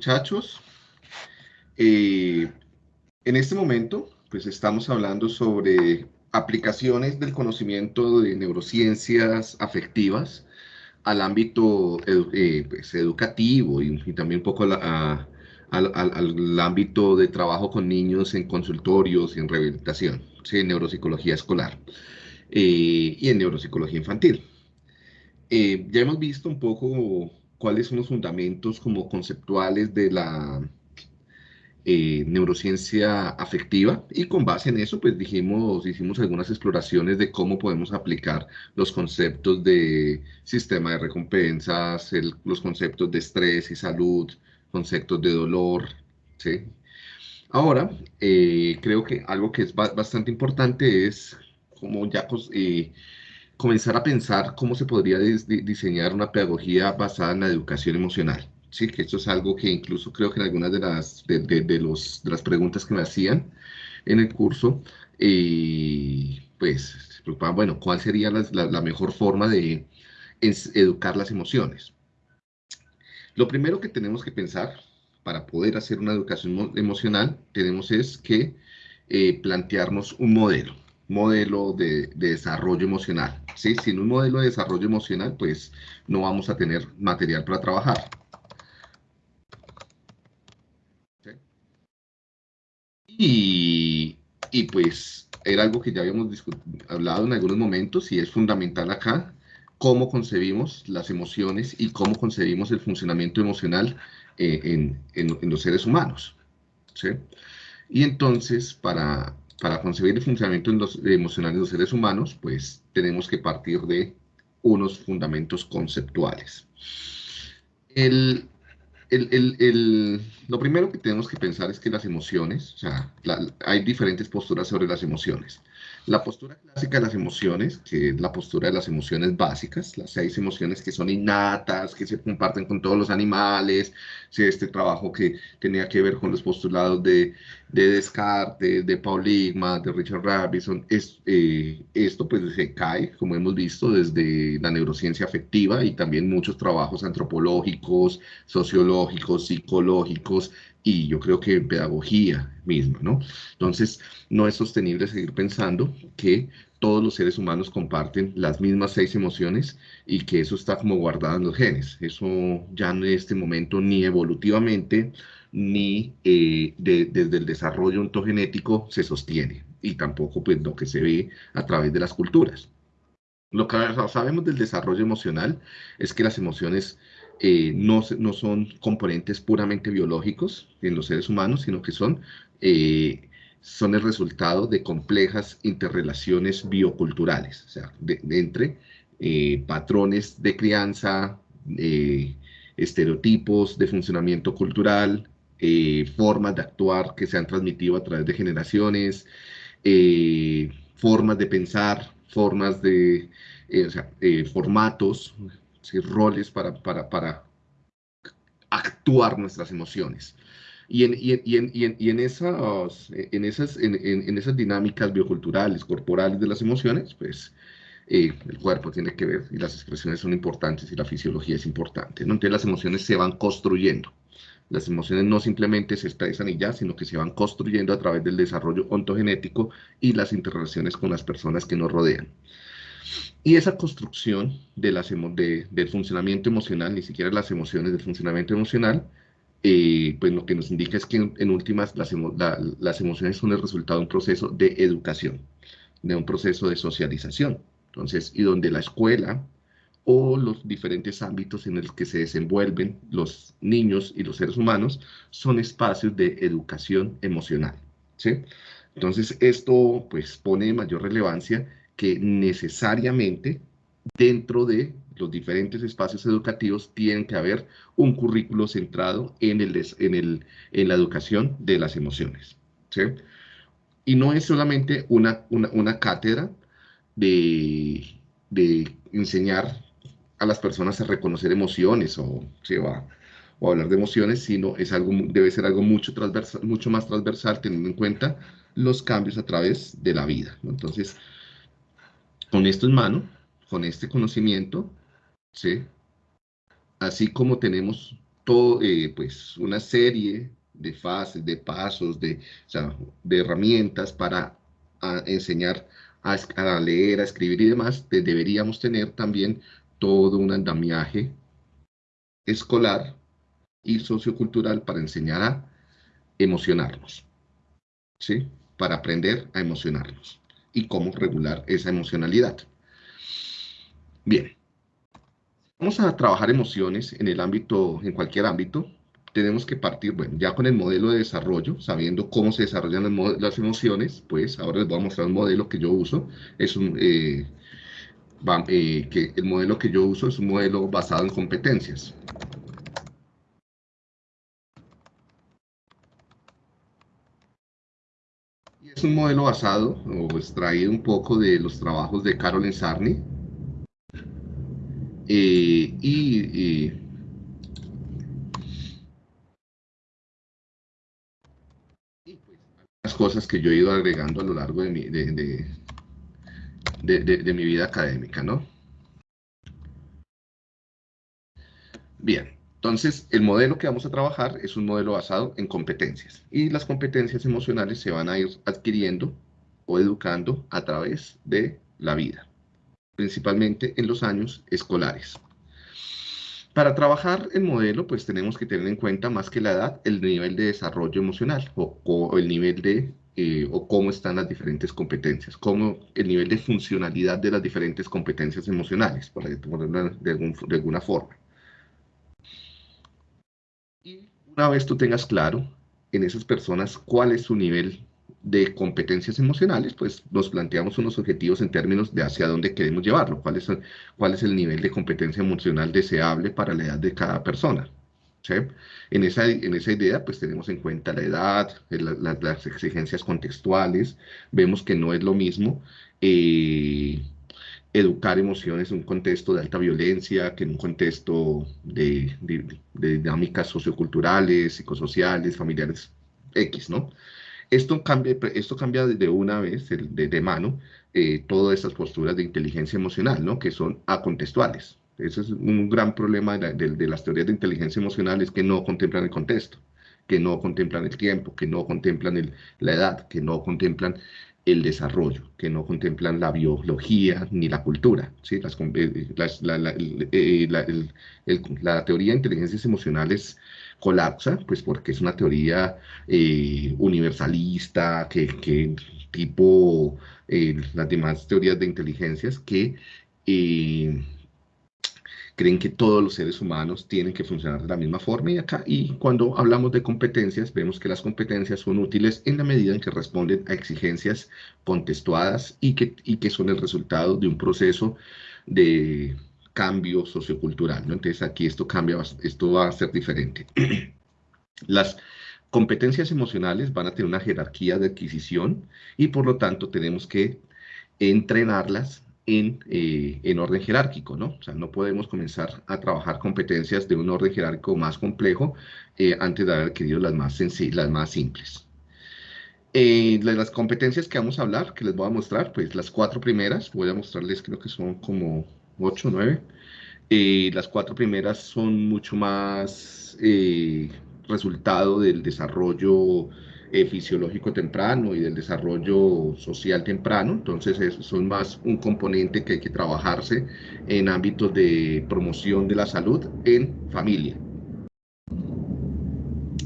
muchachos. Eh, en este momento, pues estamos hablando sobre aplicaciones del conocimiento de neurociencias afectivas al ámbito eh, pues, educativo y, también un poco al, ámbito de trabajo con niños en consultorios y en rehabilitación, en neuropsicología escolar eh, y en neuropsicología infantil. ya hemos visto un poco cuáles son los fundamentos como conceptuales de la eh, neurociencia afectiva y con base en eso pues dijimos, hicimos algunas exploraciones de cómo podemos aplicar los conceptos de sistema de recompensas, los conceptos de estrés y salud, conceptos de dolor, ¿sí? Ahora, eh, creo que algo que es bastante importante es como ya eh, comenzar a pensar cómo se podría diseñar una pedagogía basada en la educación emocional. Sí, que esto es algo que incluso creo que en algunas de las, de, los, de las preguntas que me hacían en el curso, eh, pues se preocupaban, bueno, ¿cuál sería la, la, mejor forma de educar las emociones? Lo primero que tenemos que pensar para poder hacer una educación emocional, tenemos es que eh, plantearnos un modelo modelo de, desarrollo emocional. ¿sí? Sin un modelo de desarrollo emocional, pues no vamos a tener material para trabajar. Y, y, pues era algo que ya habíamos hablado en algunos momentos y es fundamental acá cómo concebimos las emociones y cómo concebimos el funcionamiento emocional eh, en, en, los seres humanos. ¿sí? Y entonces, para, para concebir el funcionamiento emocional de los seres humanos, pues tenemos que partir de unos fundamentos conceptuales. lo primero que tenemos que pensar es que las emociones, o sea, hay diferentes posturas sobre las emociones. La postura clásica de las emociones, que es la postura de las emociones básicas, las seis emociones que son innatas, que se comparten con todos los animales, este trabajo que tenía que ver con los postulados de, de Descartes, de Paul Ligma, de Richard Robinson, es, eh, esto pues se cae, como hemos visto, desde la neurociencia afectiva y también muchos trabajos antropológicos, sociológicos, psicológicos, y yo creo que pedagogía misma, ¿no? Entonces, no es sostenible seguir pensando que todos los seres humanos comparten las mismas seis emociones y que eso está como guardado en los genes. Eso ya en este momento ni evolutivamente ni eh, desde el desarrollo ontogenético se sostiene y tampoco pues lo que se ve a través de las culturas. Lo que sabemos del desarrollo emocional es que las emociones eh, no, no, son componentes puramente biológicos en los seres humanos, sino que son, eh, son el resultado de complejas interrelaciones bioculturales, o sea, entre eh, patrones de crianza, estereotipos de funcionamiento cultural, formas de actuar que se han transmitido a través de generaciones, formas de pensar, formas de, o sea, formatos roles para, para, para actuar nuestras emociones. Y en, y, en, y, en, y en, esas, en, esas, en, esas dinámicas bioculturales, corporales de las emociones, pues eh, el cuerpo tiene que ver y las expresiones son importantes y la fisiología es importante. ¿no? Entonces las emociones se van construyendo. Las emociones no simplemente se expresan y ya, sino que se van construyendo a través del desarrollo ontogenético y las interrelaciones con las personas que nos rodean. Y esa construcción del funcionamiento emocional, ni siquiera las emociones del funcionamiento emocional, eh, pues lo que nos indica es que en, últimas las, las, emociones son el resultado de un proceso de educación, de un proceso de socialización. Entonces, y donde la escuela o los diferentes ámbitos en los que se desenvuelven los niños y los seres humanos son espacios de educación emocional. ¿sí? Entonces, esto pues pone mayor relevancia que necesariamente dentro de los diferentes espacios educativos tienen que haber un currículo centrado en, el, en, el, en la educación de las emociones. ¿sí? Y no es solamente una, una, cátedra de, de, enseñar a las personas a reconocer emociones o, va, o hablar de emociones, sino es algo, debe ser algo mucho, transversal, mucho más transversal teniendo en cuenta los cambios a través de la vida. Entonces, con esto en mano, con este conocimiento, ¿sí? así como tenemos todo, eh, pues, una serie de fases, de pasos, de, de herramientas para enseñar a, leer, a escribir y demás, deberíamos tener también todo un andamiaje escolar y sociocultural para enseñar a emocionarnos, ¿sí? Para aprender a emocionarnos y cómo regular esa emocionalidad. Bien, vamos a trabajar emociones en el ámbito, en cualquier ámbito, tenemos que partir, bueno, ya con el modelo de desarrollo, sabiendo cómo se desarrollan las emociones, pues ahora les voy a mostrar un modelo que yo uso, es un, eh, eh, que el modelo que yo uso es un modelo basado en competencias. Y es un modelo basado o extraído un poco de los trabajos de Carolyn Sarney. Eh, y las cosas que yo he ido agregando a lo largo de mi, de, mi vida académica, ¿no? Bien, entonces el modelo que vamos a trabajar es un modelo basado en competencias y las competencias emocionales se van a ir adquiriendo o educando a través de la vida, principalmente en los años escolares. Para trabajar el modelo, pues tenemos que tener en cuenta más que la edad, el nivel de desarrollo emocional o, el nivel de, eh, o cómo están las diferentes competencias, cómo el nivel de funcionalidad de las diferentes competencias emocionales, por ponerlo de, de alguna forma. Y una vez tú tengas claro en esas personas cuál es su nivel de competencias emocionales, pues nos planteamos unos objetivos en términos de hacia dónde queremos llevarlo, cuál es, cuál es el nivel de competencia emocional deseable para la edad de cada persona. En, esa, en esa idea, pues tenemos en cuenta la edad, las exigencias contextuales, vemos que no es lo mismo eh, educar emociones en un contexto de alta violencia que en un contexto de, de dinámicas socioculturales, psicosociales, familiares X, ¿no? Esto cambia, esto cambia de una vez, de, mano, eh, todas estas posturas de inteligencia emocional, ¿no? que son acontextuales. Ese es un gran problema de, las teorías de inteligencia emocional, es que no contemplan el contexto, que no contemplan el tiempo, que no contemplan la edad, que no contemplan el desarrollo, que no contemplan la biología ni la cultura. ¿sí? Las, eh, la, la, eh, la, teoría de inteligencias emocionales colapsa, pues porque es una teoría eh, universalista, que, que tipo eh, las demás teorías de inteligencias, que eh, creen que todos los seres humanos tienen que funcionar de la misma forma y acá, y cuando hablamos de competencias, vemos que las competencias son útiles en la medida en que responden a exigencias contextuadas y que, y que son el resultado de un proceso de cambio sociocultural, ¿no? Entonces aquí esto cambia, esto va a ser diferente. Las competencias emocionales van a tener una jerarquía de adquisición y por lo tanto tenemos que entrenarlas en, eh, en, orden jerárquico, ¿no? O sea, no podemos comenzar a trabajar competencias de un orden jerárquico más complejo eh, antes de haber adquirido las más, las más simples. Eh, las competencias que vamos a hablar, que les voy a mostrar, pues las cuatro primeras, voy a mostrarles, creo que son como 8, 9. Eh, las cuatro primeras son mucho más eh, resultado del desarrollo eh, fisiológico temprano y del desarrollo social temprano, entonces son más un componente que hay que trabajarse en ámbitos de promoción de la salud en familia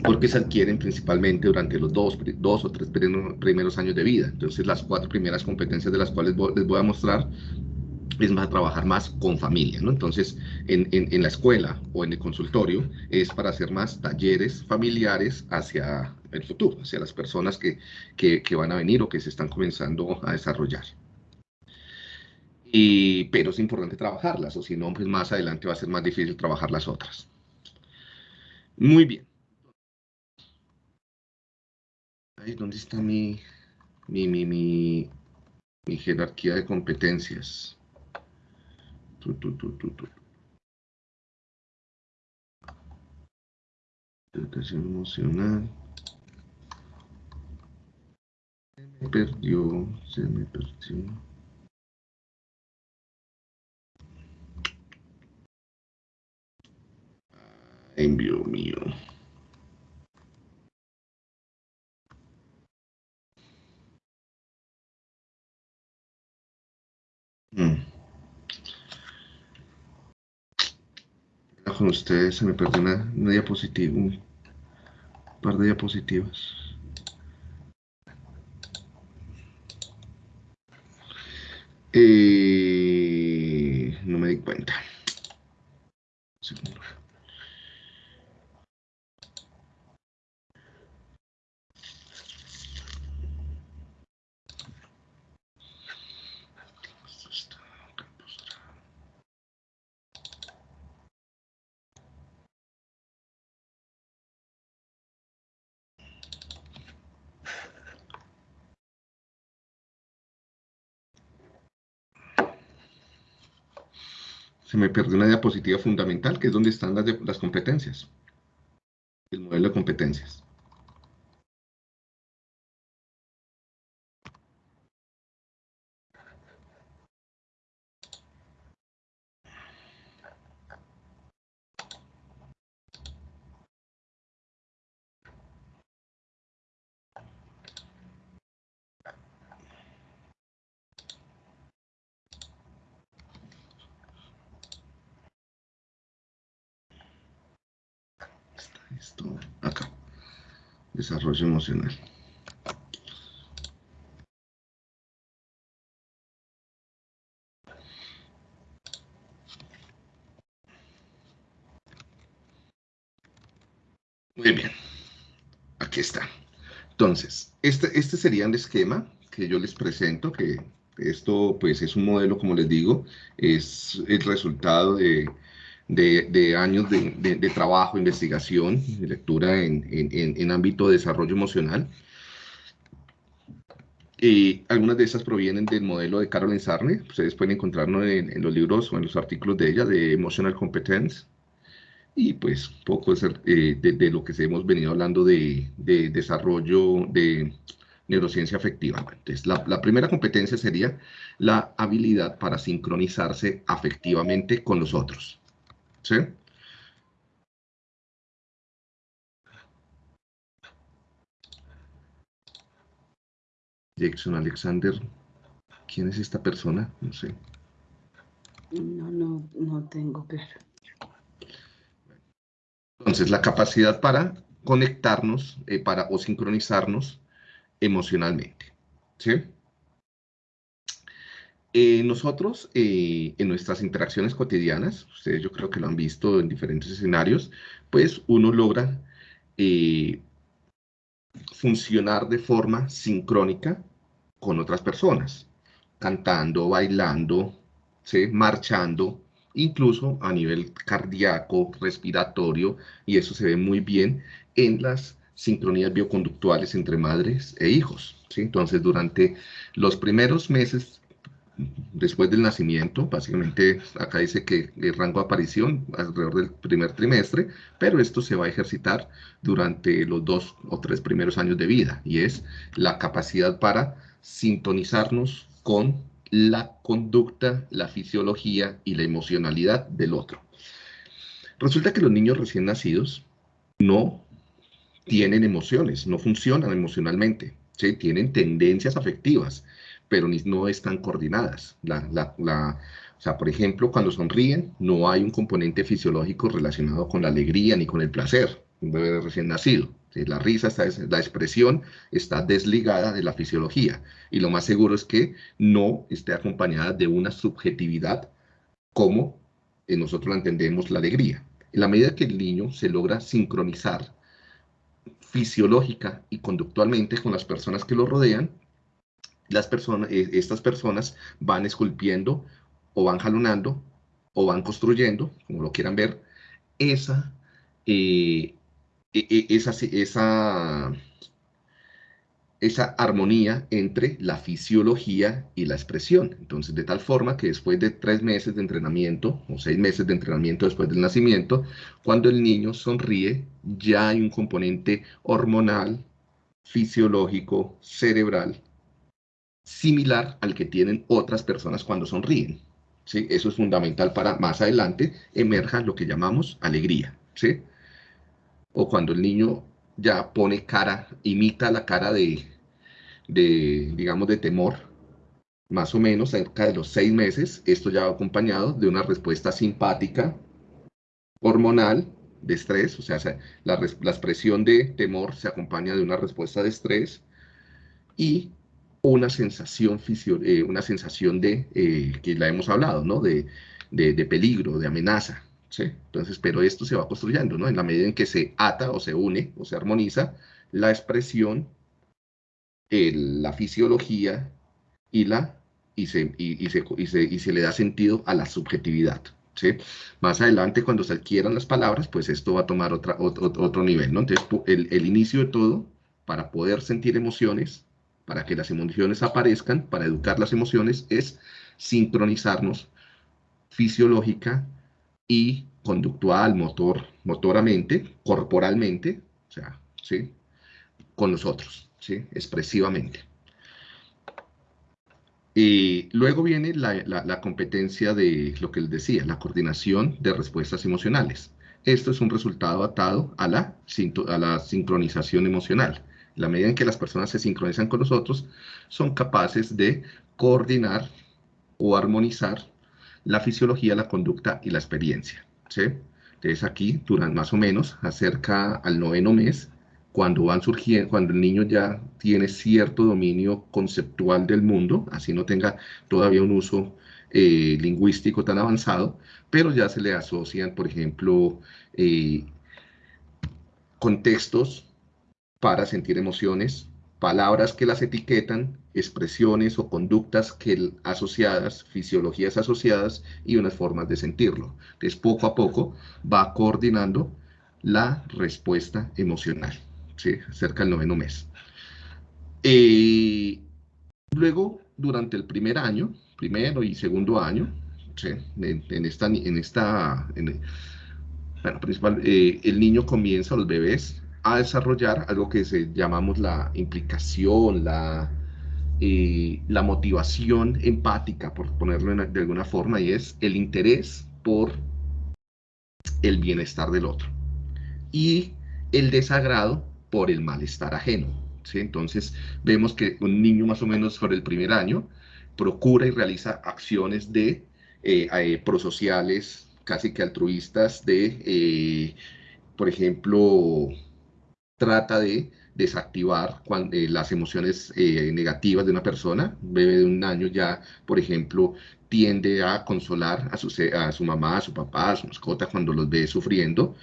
porque se adquieren principalmente durante los dos, dos o tres primeros años de vida. Entonces, las cuatro primeras competencias de las cuales les voy a mostrar es más trabajar más con familia, ¿no? Entonces, en, en, la escuela o en el consultorio es para hacer más talleres familiares hacia el futuro, hacia las personas que, que, van a venir o que se están comenzando a desarrollar. Y, pero es importante trabajarlas, o si no, pues más adelante va a ser más difícil trabajar las otras. Muy bien. Ahí, ¿dónde está mi, mi, mi, mi, jerarquía de competencias? Educación emocional. Se me perdió, se me perdió. Envío mío. Mm. Con ustedes se me perdió una, diapositiva, un par de diapositivas. Eh, no me di cuenta. Se me perdió una diapositiva fundamental, que es donde están las, las competencias, el modelo de competencias. Esto acá, desarrollo emocional. Muy bien, aquí está. Entonces, este, este sería el esquema que yo les presento, que esto pues es un modelo, como les digo, es el resultado de de, años de, trabajo, investigación, de lectura en, ámbito de desarrollo emocional. Y algunas de esas provienen del modelo de Carolyn Sarne. Ustedes pueden encontrarlo en, los libros o en los artículos de ella, de Emotional Competence. Y pues poco eh, de, lo que hemos venido hablando de, desarrollo de neurociencia afectiva. Entonces, la, primera competencia sería la habilidad para sincronizarse afectivamente con los otros. ¿Sí? Jackson Alexander, ¿quién es esta persona? No sé. No, no, no tengo claro. Entonces, la capacidad para conectarnos eh, para, o sincronizarnos emocionalmente. ¿Sí? Eh, nosotros, eh, en nuestras interacciones cotidianas, ustedes yo creo que lo han visto en diferentes escenarios, pues uno logra eh, funcionar de forma sincrónica con otras personas, cantando, bailando, marchando, incluso a nivel cardíaco, respiratorio, y eso se ve muy bien en las sincronías bioconductuales entre madres e hijos. Entonces, durante los primeros meses después del nacimiento, básicamente acá dice que el rango de aparición alrededor del primer trimestre, pero esto se va a ejercitar durante los dos o tres primeros años de vida y es la capacidad para sintonizarnos con la conducta, la fisiología y la emocionalidad del otro. Resulta que los niños recién nacidos no tienen emociones, no funcionan emocionalmente, ¿sí? tienen tendencias afectivas, pero no están coordinadas. O sea, por ejemplo, cuando sonríen, no hay un componente fisiológico relacionado con la alegría ni con el placer, un bebé recién nacido. La risa, está, la expresión está desligada de la fisiología y lo más seguro es que no esté acompañada de una subjetividad como nosotros la entendemos la alegría. En la medida que el niño se logra sincronizar fisiológica y conductualmente con las personas que lo rodean, las personas, eh, estas personas van esculpiendo o van jalonando o van construyendo, como lo quieran ver, esa, eh, e, e, esa, esa, esa armonía entre la fisiología y la expresión. Entonces, de tal forma que después de tres meses de entrenamiento, o seis meses de entrenamiento después del nacimiento, cuando el niño sonríe, ya hay un componente hormonal, fisiológico, cerebral, similar al que tienen otras personas cuando sonríen. ¿sí? Eso es fundamental para más adelante emerja lo que llamamos alegría. ¿sí? o cuando el niño ya pone cara, imita la cara de, de digamos, de temor, más o menos cerca de los seis meses, esto ya va acompañado de una respuesta simpática, hormonal, de estrés, o sea, la, expresión de temor se acompaña de una respuesta de estrés y una sensación, eh, una sensación de, eh, que la hemos hablado, ¿no? De, de, peligro, de amenaza, ¿sí? Entonces, pero esto se va construyendo, ¿no? En la medida en que se ata o se une o se armoniza la expresión, la fisiología y, la, y, se, y, se, y, se, le da sentido a la subjetividad. ¿Sí? Más adelante, cuando se adquieran las palabras, pues esto va a tomar otra, otro, otro nivel, ¿no? Entonces, el, el, inicio de todo, para poder sentir emociones, para que las emociones aparezcan, para educar las emociones, es sincronizarnos fisiológica y conductual, motor, motoramente, corporalmente, o sea, ¿sí? Con nosotros, ¿sí? Expresivamente. Y luego viene la, competencia de lo que les decía, la coordinación de respuestas emocionales. Esto es un resultado atado a la, a la sincronización emocional. La medida en que las personas se sincronizan con nosotros, son capaces de coordinar o armonizar la fisiología, la conducta y la experiencia. Entonces aquí, durante más o menos, acerca al noveno mes, cuando van surgiendo, cuando el niño ya tiene cierto dominio conceptual del mundo, así no tenga todavía un uso eh, lingüístico tan avanzado, pero ya se le asocian, por ejemplo, eh, contextos para sentir emociones, palabras que las etiquetan, expresiones o conductas que asociadas, fisiologías asociadas y unas formas de sentirlo. Entonces, poco a poco va coordinando la respuesta emocional. ¿sí? cerca del noveno mes. Eh, luego, durante el primer año, primero y segundo año, en, esta, en esta bueno, principal, eh, el niño comienza, los bebés, a desarrollar algo que se, llamamos la implicación, la, eh, la motivación empática, por ponerlo de alguna forma, y es el interés por el bienestar del otro. Y el desagrado por el malestar ajeno. Entonces, vemos que un niño más o menos sobre el primer año procura y realiza acciones de eh, eh, prosociales, casi que altruistas, de, por ejemplo, trata de desactivar cuando, las emociones negativas de una persona. Un bebé de un año ya, por ejemplo, tiende a consolar a su, mamá, a su papá, a su mascota cuando los ve sufriendo,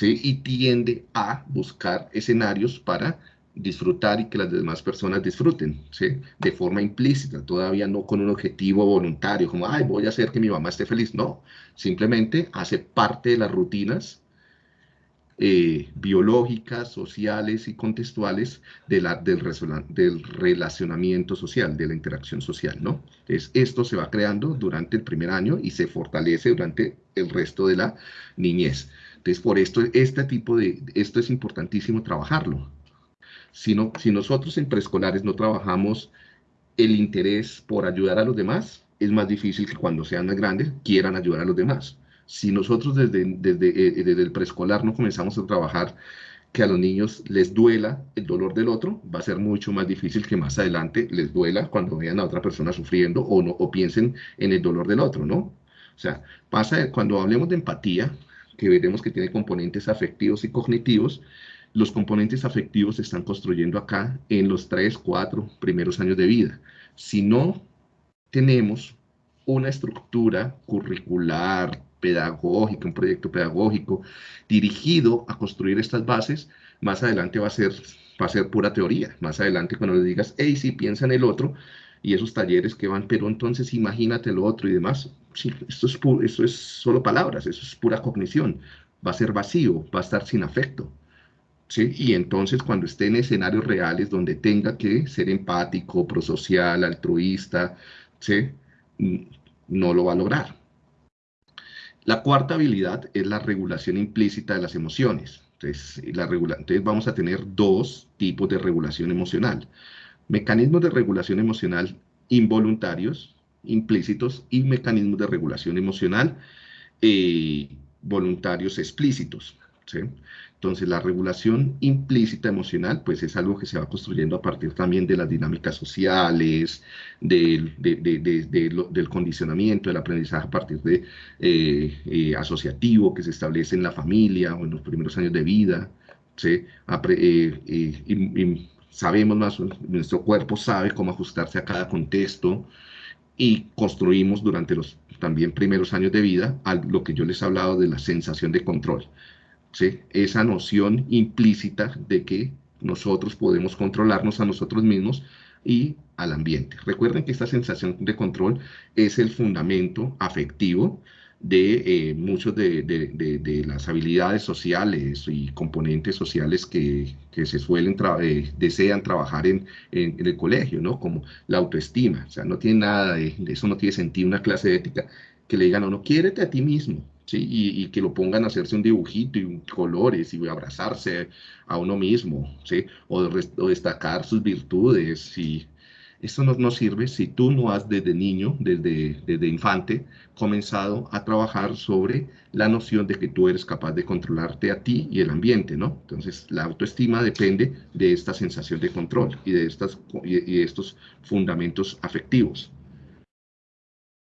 y tiende a buscar escenarios para disfrutar y que las demás personas disfruten, ¿sí? De forma implícita, todavía no con un objetivo voluntario, como, ay, voy a hacer que mi mamá esté feliz. No, simplemente hace parte de las rutinas eh, biológicas, sociales y contextuales del, del, relacionamiento social, de la interacción social, ¿no? Entonces, esto se va creando durante el primer año y se fortalece durante el resto de la niñez. Entonces, por esto, este tipo de, esto es importantísimo trabajarlo. Si, si nosotros en preescolares no trabajamos el interés por ayudar a los demás, es más difícil que cuando sean más grandes quieran ayudar a los demás. Si nosotros desde, desde, eh, desde el preescolar no comenzamos a trabajar que a los niños les duela el dolor del otro, va a ser mucho más difícil que más adelante les duela cuando vean a otra persona sufriendo o, no, o piensen en el dolor del otro, ¿no? O sea, pasa cuando hablemos de empatía, que veremos que tiene componentes afectivos y cognitivos. Los componentes afectivos se están construyendo acá en los tres, cuatro primeros años de vida. Si no tenemos una estructura curricular, pedagógica, un proyecto pedagógico dirigido a construir estas bases, más adelante va a ser, va a ser pura teoría. Más adelante cuando le digas, hey, si piensa en el otro, y esos talleres que van, pero entonces imagínate lo otro y demás, sí, esto es, esto es solo palabras, eso es pura cognición, va a ser vacío, va a estar sin afecto. ¿sí? Y entonces cuando esté en escenarios reales donde tenga que ser empático, prosocial, altruista, ¿sí? no lo va a lograr. La cuarta habilidad es la regulación implícita de las emociones. Entonces, la entonces vamos a tener dos tipos de regulación emocional mecanismos de regulación emocional involuntarios, implícitos, y mecanismos de regulación emocional eh, voluntarios explícitos. ¿sí? Entonces, la regulación implícita emocional, pues es algo que se va construyendo a partir también de las dinámicas sociales, del, del condicionamiento, del aprendizaje a partir de eh, eh, asociativo que se establece en la familia o en los primeros años de vida. ¿sí? Eh, y, sabemos más, nuestro cuerpo sabe cómo ajustarse a cada contexto y construimos durante los también primeros años de vida a lo que yo les he hablado de la sensación de control esa noción implícita de que nosotros podemos controlarnos a nosotros mismos y al ambiente. Recuerden que esta sensación de control es el fundamento afectivo de eh, muchas de, las habilidades sociales y componentes sociales que, se suelen, eh, desean trabajar en, en, el colegio, ¿no? Como la autoestima, o sea, no tiene nada de, eso, no tiene sentido una clase de ética que le digan, no, no, quiérete a ti mismo, y, que lo pongan a hacerse un dibujito y colores y abrazarse a uno mismo, ¿sí? O, destacar sus virtudes. Y esto no, sirve si tú no has desde niño, desde, desde infante, comenzado a trabajar sobre la noción de que tú eres capaz de controlarte a ti y el ambiente, ¿no? Entonces, la autoestima depende de esta sensación de control y de, estas, y de estos fundamentos afectivos.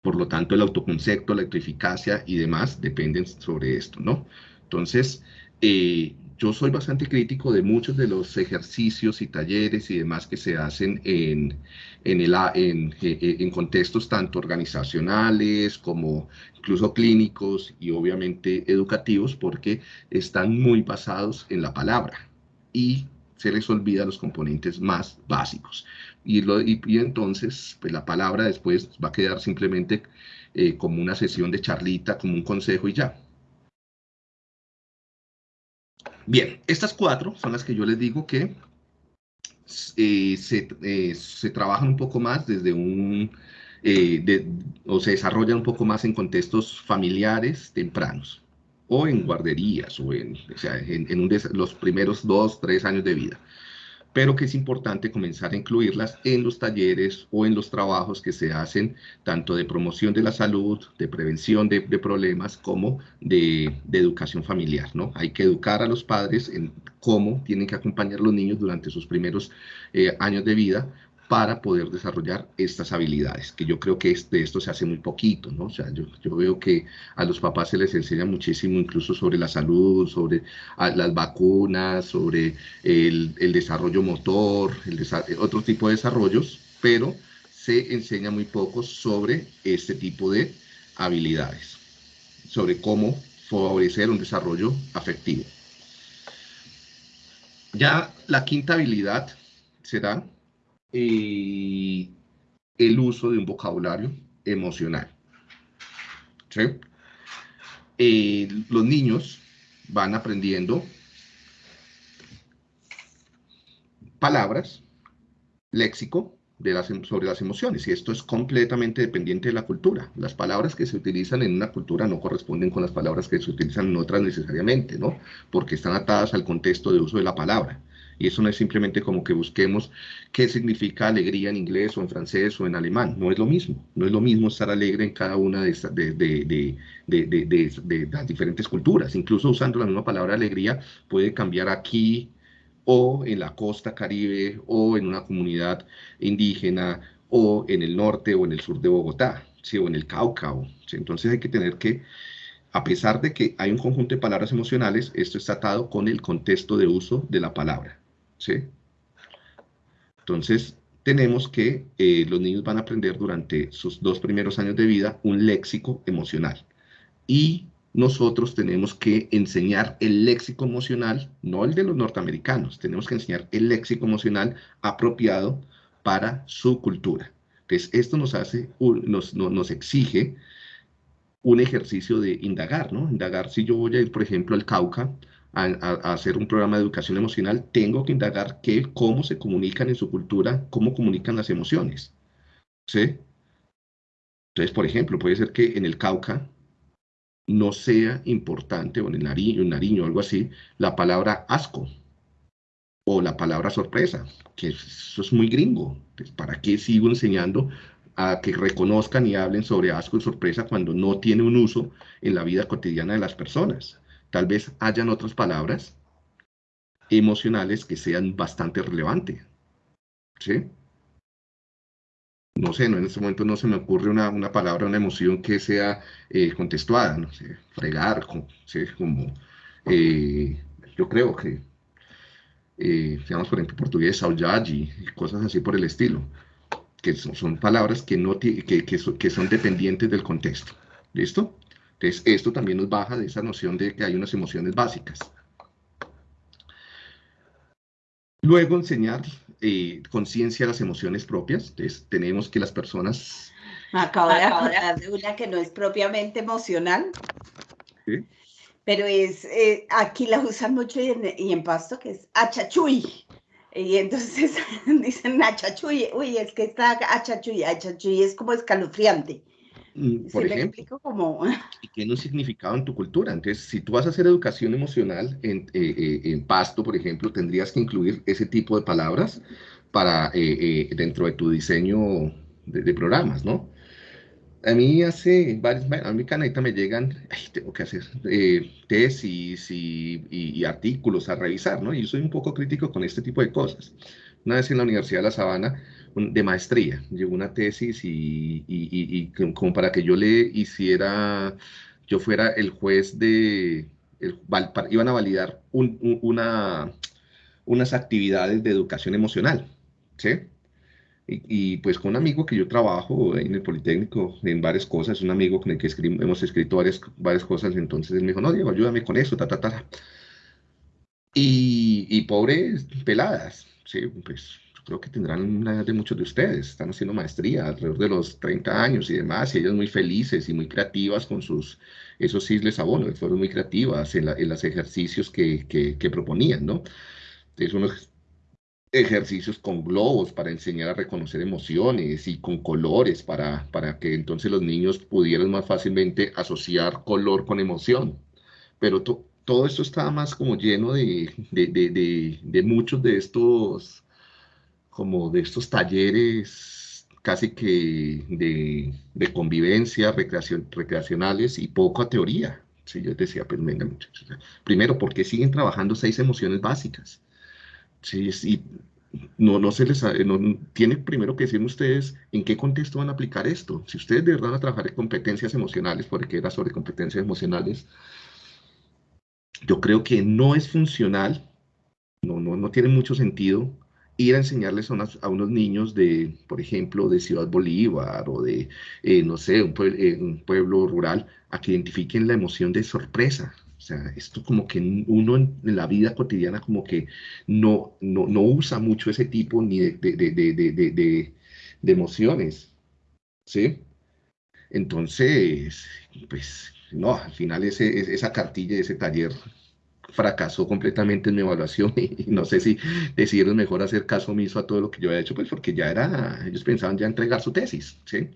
Por lo tanto, el autoconcepto, la eficacia y demás dependen sobre esto, ¿no? Entonces, eh, yo soy bastante crítico de muchos de los ejercicios y talleres y demás que se hacen en, en, el, eh, eh, en, contextos tanto organizacionales como incluso clínicos y obviamente educativos porque están muy basados en la palabra y se les olvida los componentes más básicos. Y, entonces, pues la palabra después va a quedar simplemente eh, como una sesión de charlita, como un consejo y ya. Bien, estas cuatro son las que yo les digo que eh, se, eh, se, trabajan un poco más desde un, o se desarrollan un poco más en contextos familiares tempranos o en guarderías o en, o sea, en, los primeros dos, tres años de vida. Pero que es importante comenzar a incluirlas en los talleres o en los trabajos que se hacen tanto de promoción de la salud, de prevención de, problemas, como de, educación familiar, ¿no? Hay que educar a los padres en cómo tienen que acompañar a los niños durante sus primeros eh, años de vida para poder desarrollar estas habilidades, que yo creo que de esto se hace muy poquito, ¿no? O sea, yo, yo veo que a los papás se les enseña muchísimo incluso sobre la salud, sobre las vacunas, sobre el, el desarrollo motor, el otro tipo de desarrollos, pero se enseña muy poco sobre este tipo de habilidades, sobre cómo favorecer un desarrollo afectivo. Ya la quinta habilidad será el uso de un vocabulario emocional. los niños van aprendiendo palabras, léxico de las, em, sobre las emociones, y esto es completamente dependiente de la cultura. Las palabras que se utilizan en una cultura no corresponden con las palabras que se utilizan en otras necesariamente, ¿no? Porque están atadas al contexto de uso de la palabra. Y eso no es simplemente como que busquemos qué significa alegría en inglés o en francés o en alemán. No es lo mismo. No es lo mismo estar alegre en cada una de, las diferentes culturas. Incluso usando la misma palabra alegría puede cambiar aquí o en la costa caribe o en una comunidad indígena o en el norte o en el sur de Bogotá, o en el Cauca. Entonces hay que tener que a pesar de que hay un conjunto de palabras emocionales, esto está atado con el contexto de uso de la palabra. ¿Sí? Entonces, tenemos que eh, los niños van a aprender durante sus dos primeros años de vida un léxico emocional. Y nosotros tenemos que enseñar el léxico emocional, no el de los norteamericanos, tenemos que enseñar el léxico emocional apropiado para su cultura. Entonces, esto nos hace, nos, nos exige un ejercicio de indagar, ¿no? Indagar si yo voy a ir, por ejemplo, al Cauca a, hacer un programa de educación emocional, tengo que indagar qué, cómo se comunican en su cultura, cómo comunican las emociones. ¿Sí? Entonces, por ejemplo, puede ser que en el Cauca no sea importante, o en el Nariño, Nariño algo así, la palabra asco o la palabra sorpresa, que eso es muy gringo. ¿Para qué sigo enseñando a que reconozcan y hablen sobre asco y sorpresa cuando no tiene un uso en la vida cotidiana de las personas? Tal vez hayan otras palabras emocionales que sean bastante relevantes. ¿Sí? No sé, no, en este momento no se me ocurre una, una palabra, una emoción que sea eh, contextuada, no sé, fregar, como, como eh, yo creo que, eh, digamos, por ejemplo, portugués, y cosas así por el estilo, que son, palabras que, no que, que son dependientes del contexto. ¿Listo? Entonces, esto también nos baja de esa noción de que hay unas emociones básicas. Luego, enseñar eh, conciencia de las emociones propias. Entonces, tenemos que las personas... Me acabo de acordar de una que no es propiamente emocional. ¿Sí? Pero es, eh, aquí la usan mucho y en, Pasto, que es achachuy. Y entonces dicen achachuy, uy, es que está achachuy, achachuy es como escalofriante. Mm, por ejemplo, como... y tiene un significado en tu cultura. Entonces, si tú vas a hacer educación emocional en, eh, eh, en Pasto, por ejemplo, tendrías que incluir ese tipo de palabras para eh, dentro de tu diseño de, programas, ¿no? A mí hace varios, a mi caneta me llegan, tengo que hacer tesis y, y, artículos a revisar, ¿no? Y yo soy un poco crítico con este tipo de cosas. Una vez en la Universidad de La Sabana, de maestría. Llegó una tesis y, y, como para que yo le hiciera, yo fuera el juez de, el, iban a validar una, unas actividades de educación emocional, ¿sí? Y, pues con un amigo que yo trabajo en el Politécnico en varias cosas, un amigo con el que hemos escrito varias, varias cosas, entonces él me dijo, no, Diego, ayúdame con eso, ta, ta, ta. Y, y pobres peladas, sí, pues creo que tendrán una edad de muchos de ustedes, están haciendo maestría alrededor de los 30 años y demás, y ellas muy felices y muy creativas con sus, esos sí les abono, fueron muy creativas en, los ejercicios que, que, proponían, ¿no? Es unos ejercicios con globos para enseñar a reconocer emociones y con colores para, para que entonces los niños pudieran más fácilmente asociar color con emoción. Pero todo esto estaba más como lleno de, de, de, de muchos de estos como de estos talleres casi que de, convivencia recreación, recreacionales y poca teoría. Sí, yo decía, pues venga muchachos. Primero, porque siguen trabajando seis emociones básicas. Sí, sí, no, no se les, no, tiene primero que decirme ustedes en qué contexto van a aplicar esto. Si ustedes de verdad van a trabajar en competencias emocionales, porque era sobre competencias emocionales, yo creo que no es funcional, no, no, no tiene mucho sentido ir a enseñarles a, unos niños de, por ejemplo, de Ciudad Bolívar o de, eh, no sé, eh, un, pueblo rural, a que identifiquen la emoción de sorpresa. O sea, esto como que uno en, la vida cotidiana como que no, no, no, usa mucho ese tipo ni de, de, de emociones, ¿sí? Entonces, pues, no, al final ese, esa cartilla, ese taller fracasó completamente en mi evaluación y no sé si decidieron mejor hacer caso omiso a todo lo que yo había hecho, pues porque ya era, ellos pensaban ya entregar su tesis, ¿sí?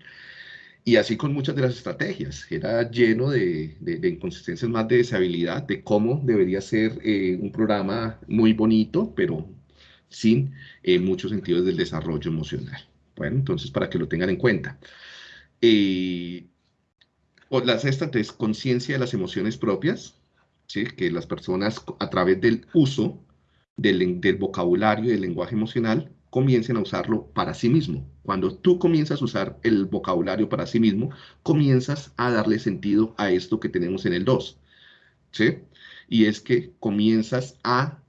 Y así con muchas de las estrategias, era lleno de, de, inconsistencias más de deshabilidad, de cómo debería ser eh, un programa muy bonito, pero sin eh, muchos sentidos del desarrollo emocional. Bueno, entonces para que lo tengan en cuenta. Eh, la sexta, entonces, conciencia de las emociones propias, que las personas a través del uso del, vocabulario y del lenguaje emocional comiencen a usarlo para sí mismo. Cuando tú comienzas a usar el vocabulario para sí mismo, comienzas a darle sentido a esto que tenemos en el 2. ¿sí? Y es que comienzas a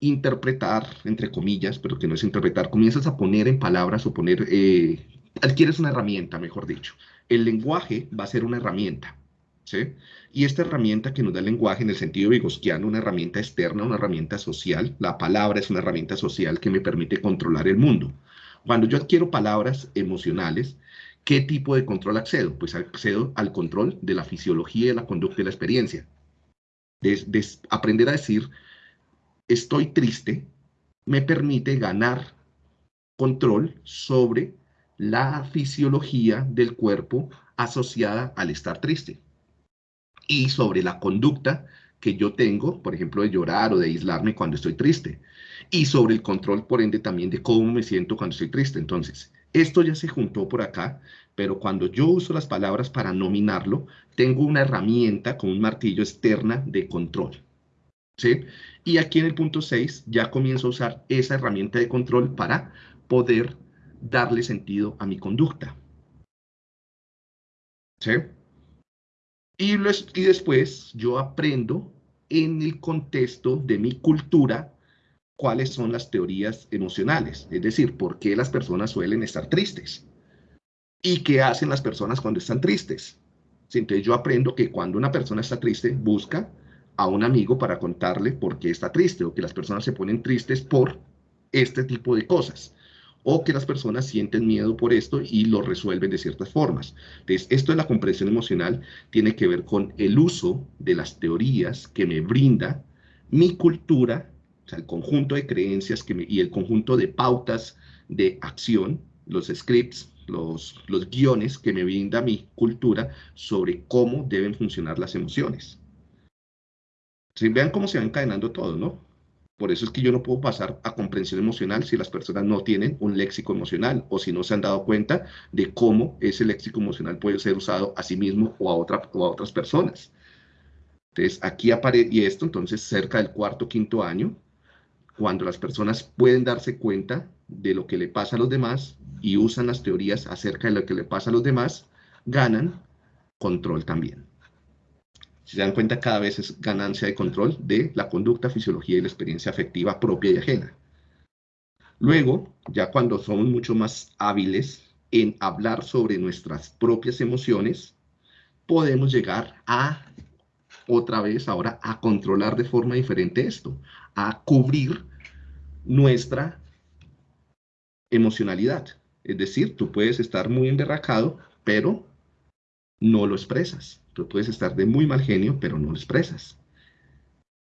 interpretar, entre comillas, pero que no es interpretar, comienzas a poner en palabras o poner, eh, adquieres una herramienta, mejor dicho. El lenguaje va a ser una herramienta. Y esta herramienta que nos da el lenguaje en el sentido vigosquiano, una herramienta externa, una herramienta social, la palabra es una herramienta social que me permite controlar el mundo. Cuando yo adquiero palabras emocionales, ¿qué tipo de control accedo? Pues accedo al control de la fisiología, de la conducta y la experiencia. De, aprender a decir, estoy triste, me permite ganar control sobre la fisiología del cuerpo asociada al estar triste y sobre la conducta que yo tengo, por ejemplo, de llorar o de aislarme cuando estoy triste, y sobre el control, por ende, también de cómo me siento cuando estoy triste. Entonces, esto ya se juntó por acá pero cuando yo uso las palabras para nominarlo, tengo una herramienta con un martillo externa de control. ¿sí? Y aquí en el punto 6 ya comienzo a usar esa herramienta de control para poder darle sentido a mi conducta. ¿Sí? Y, después yo aprendo en el contexto de mi cultura cuáles son las teorías emocionales, es decir, por qué las personas suelen estar tristes y qué hacen las personas cuando están tristes. Entonces yo aprendo que cuando una persona está triste, busca a un amigo para contarle por qué está triste o que las personas se ponen tristes por este tipo de cosas o que las personas sienten miedo por esto y lo resuelven de ciertas formas. Entonces, esto de la comprensión emocional tiene que ver con el uso de las teorías que me brinda mi cultura, o sea, el conjunto de creencias que y el conjunto de pautas de acción, los scripts, los, guiones que me brinda mi cultura sobre cómo deben funcionar las emociones. ¿Sí? Vean cómo se va encadenando todo, ¿no? Por eso es que yo no puedo pasar a comprensión emocional si las personas no tienen un léxico emocional o si no se han dado cuenta de cómo ese léxico emocional puede ser usado a sí mismo o a, otra, o a otras personas. Entonces, aquí aparece, y esto entonces cerca del cuarto, quinto año, cuando las personas pueden darse cuenta de lo que le pasa a los demás y usan las teorías acerca de lo que le pasa a los demás, ganan control también. Si se dan cuenta, cada vez es ganancia de control de la conducta, fisiología y la experiencia afectiva propia y ajena. Luego, ya cuando somos mucho más hábiles en hablar sobre nuestras propias emociones, podemos llegar a, otra vez ahora, a controlar de forma diferente esto, a cubrir nuestra emocionalidad. Es decir, tú puedes estar muy emberracado, pero no lo expresas. Tú puedes estar de muy mal genio, pero no lo expresas.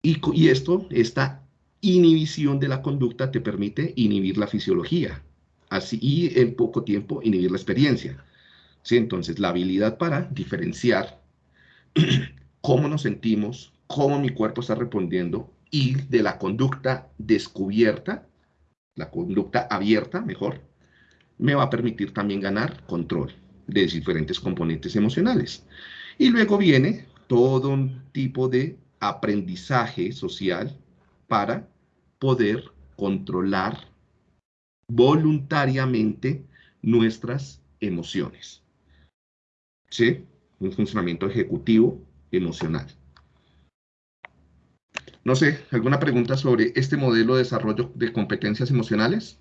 Y, y esto, esta inhibición de la conducta te permite inhibir la fisiología. Así, y en poco tiempo inhibir la experiencia. ¿Sí? Entonces, la habilidad para diferenciar cómo nos sentimos, cómo mi cuerpo está respondiendo y de la conducta descubierta, la conducta abierta, mejor, me va a permitir también ganar control de diferentes componentes emocionales. Y luego viene todo un tipo de aprendizaje social para poder controlar voluntariamente nuestras emociones. ¿Sí? Un funcionamiento ejecutivo emocional. No sé, ¿alguna pregunta sobre este modelo de desarrollo de competencias emocionales?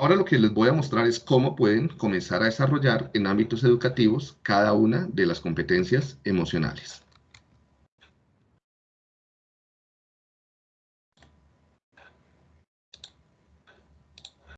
Ahora lo que les voy a mostrar es cómo pueden comenzar a desarrollar en ámbitos educativos cada una de las competencias emocionales.